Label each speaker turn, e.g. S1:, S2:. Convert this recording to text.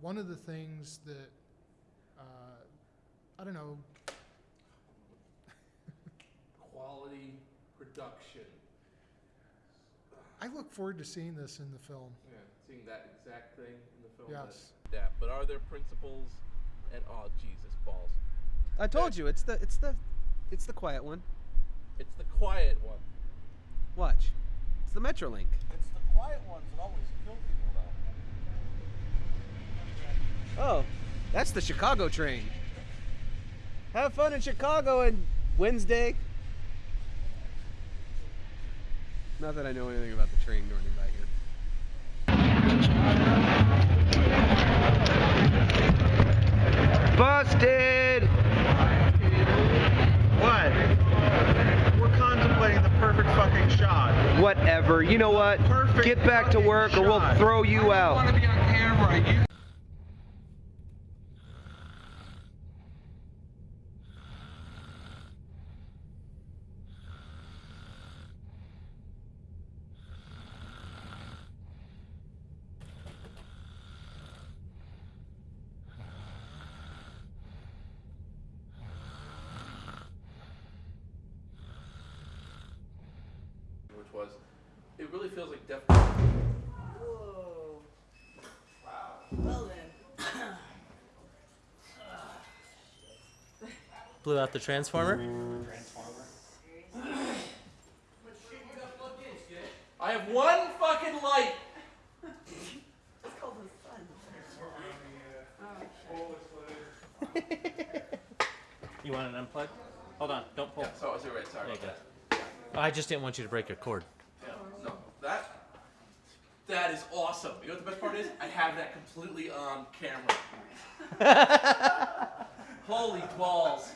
S1: one of the things that, uh, I don't know,
S2: Quality production.
S1: I look forward to seeing this in the film.
S2: Yeah, seeing that exact thing in the film. that-
S1: Yes.
S2: That, but are there principles? And oh Jesus balls!
S3: I told you it's the it's the it's the quiet one.
S2: It's the quiet one.
S3: Watch. It's the Metrolink.
S4: It's the quiet ones that always kill people, though.
S3: Oh, that's the Chicago train. Have fun in Chicago on Wednesday. Not that I know anything about the train running by here. Busted!
S4: What? We're contemplating the perfect fucking shot.
S3: Whatever. You know what?
S4: Perfect
S3: Get back to work or we'll throw you
S4: I
S3: out.
S4: want to be on camera. You
S2: Which was, it really feels like Def.
S5: Whoa. Well then.
S6: Blew out the transformer.
S2: I have one fucking light.
S5: It's called the sun.
S6: You want an unplug? Hold on, don't pull.
S2: Yeah, so I was right. Sorry
S6: There you
S2: about
S6: go.
S2: that.
S6: I just didn't want you to break your cord.
S2: That that is awesome. You know what the best part is? I have that completely on camera. Holy balls!